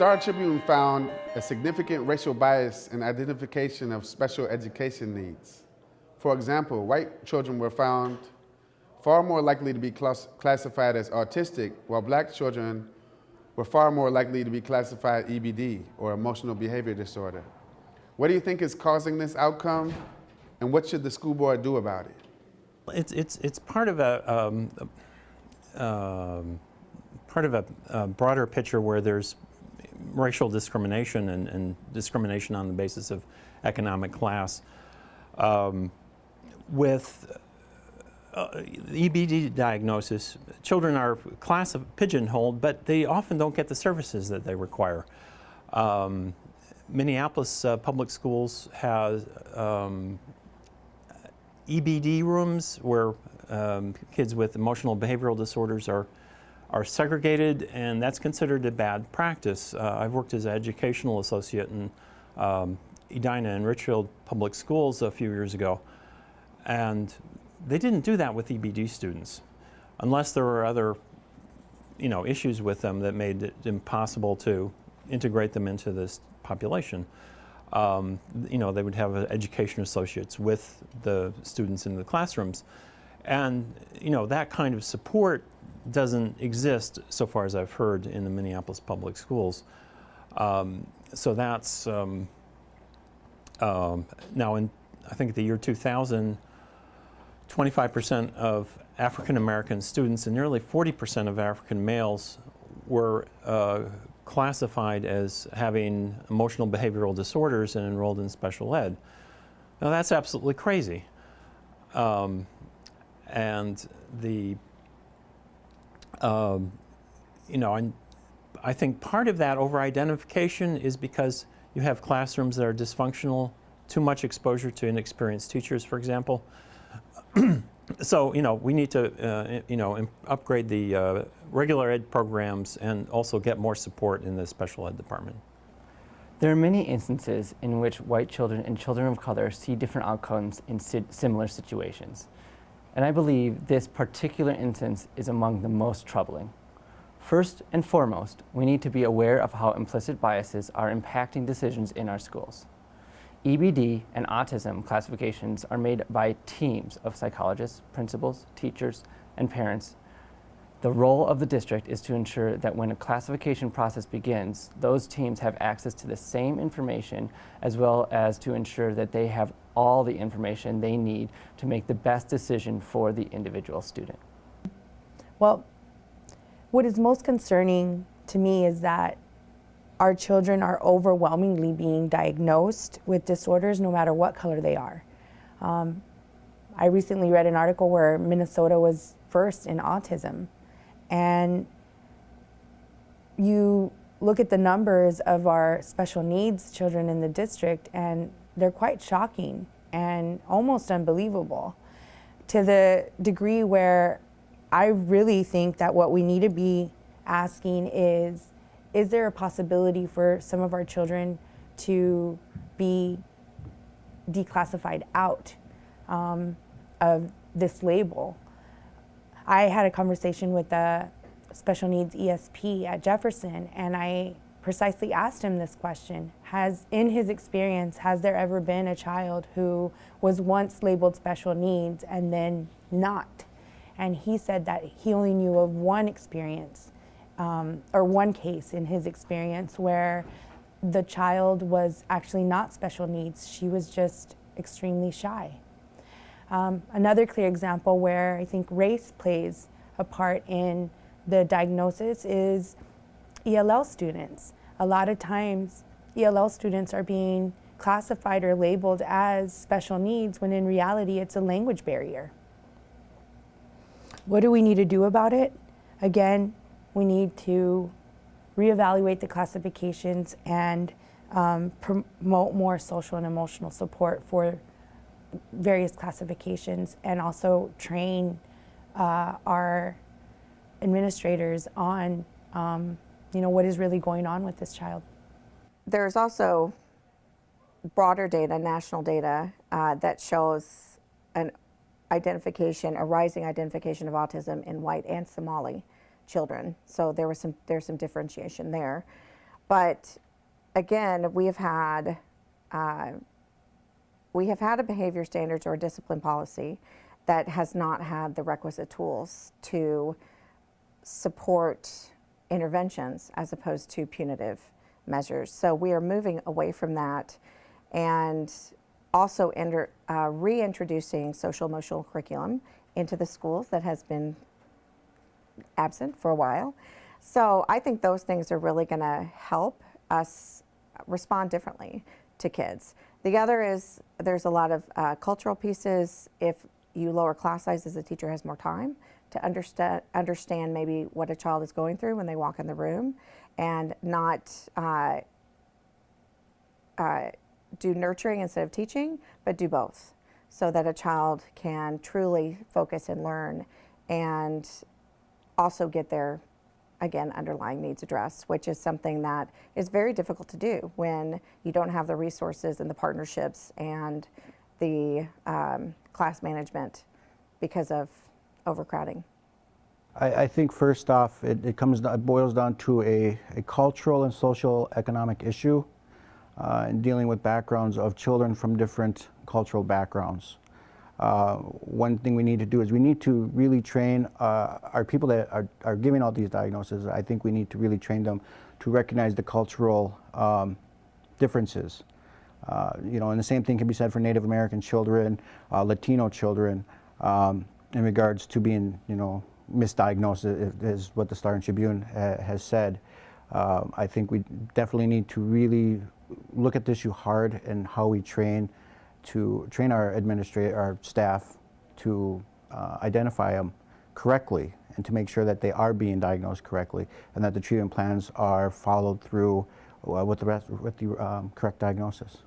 Star Tribune found a significant racial bias in identification of special education needs. For example, white children were found far more likely to be class classified as autistic, while black children were far more likely to be classified EBD, or emotional behavior disorder. What do you think is causing this outcome, and what should the school board do about it? It's, it's, it's part of a, um, uh, part of a, a, broader picture where there's racial discrimination and, and discrimination on the basis of economic class. Um, with uh, EBD diagnosis, children are class of pigeonholed, but they often don't get the services that they require. Um, Minneapolis uh, public schools has um, EBD rooms where um, kids with emotional behavioral disorders are are segregated, and that's considered a bad practice. Uh, I've worked as an educational associate in um, Edina and Richfield public schools a few years ago, and they didn't do that with EBD students, unless there were other, you know, issues with them that made it impossible to integrate them into this population. Um, you know, they would have education associates with the students in the classrooms. And, you know, that kind of support doesn't exist, so far as I've heard, in the Minneapolis public schools. Um, so that's, um, um now in, I think the year 2000, 25% of African American students and nearly 40% of African males were uh, classified as having emotional behavioral disorders and enrolled in special ed. Now that's absolutely crazy. Um, and the, um, you know, and I think part of that over-identification is because you have classrooms that are dysfunctional, too much exposure to inexperienced teachers, for example. so, you know, we need to, uh, you know, upgrade the uh, regular ed programs and also get more support in the special ed department. There are many instances in which white children and children of color see different outcomes in si similar situations. And I believe this particular instance is among the most troubling. First and foremost, we need to be aware of how implicit biases are impacting decisions in our schools. EBD and autism classifications are made by teams of psychologists, principals, teachers, and parents. The role of the district is to ensure that when a classification process begins, those teams have access to the same information as well as to ensure that they have all the information they need to make the best decision for the individual student. Well, what is most concerning to me is that our children are overwhelmingly being diagnosed with disorders no matter what color they are. Um, I recently read an article where Minnesota was first in autism. And you look at the numbers of our special needs children in the district and they're quite shocking and almost unbelievable to the degree where I really think that what we need to be asking is is there a possibility for some of our children to be declassified out um, of this label? I had a conversation with the special needs ESP at Jefferson and I precisely asked him this question. Has, in his experience, has there ever been a child who was once labeled special needs and then not? And he said that he only knew of one experience um, or one case in his experience where the child was actually not special needs. She was just extremely shy. Um, another clear example where I think race plays a part in the diagnosis is ELL students. A lot of times ELL students are being classified or labeled as special needs when in reality it's a language barrier. What do we need to do about it? Again, we need to reevaluate the classifications and um, promote more social and emotional support for various classifications and also train uh, our administrators on um, you know what is really going on with this child. There's also broader data, national data, uh, that shows an identification, a rising identification of autism in white and Somali children. So there was some there's some differentiation there. But again, we have had uh, we have had a behavior standards or discipline policy that has not had the requisite tools to support interventions as opposed to punitive measures. So we are moving away from that and also enter, uh, reintroducing social emotional curriculum into the schools that has been absent for a while. So I think those things are really going to help us respond differently to kids. The other is there's a lot of uh, cultural pieces. If you lower class sizes, the teacher has more time to understand understand maybe what a child is going through when they walk in the room, and not uh, uh, do nurturing instead of teaching, but do both, so that a child can truly focus and learn, and also get their again underlying needs addressed, which is something that is very difficult to do when you don't have the resources and the partnerships and the um, class management because of overcrowding. I, I think first off, it, it comes it boils down to a, a cultural and social economic issue uh, in dealing with backgrounds of children from different cultural backgrounds. Uh, one thing we need to do is we need to really train uh, our people that are, are giving out these diagnoses. I think we need to really train them to recognize the cultural um, differences. Uh, you know, and the same thing can be said for Native American children, uh, Latino children, um, in regards to being, you know, misdiagnosed, is what the Star and Tribune ha- has said. Um, I think we definitely need to really look at this issue hard and how we train to train our administrator, our staff to uh, identify them correctly and to make sure that they are being diagnosed correctly and that the treatment plans are followed through uh, with the rest, with the um, correct diagnosis.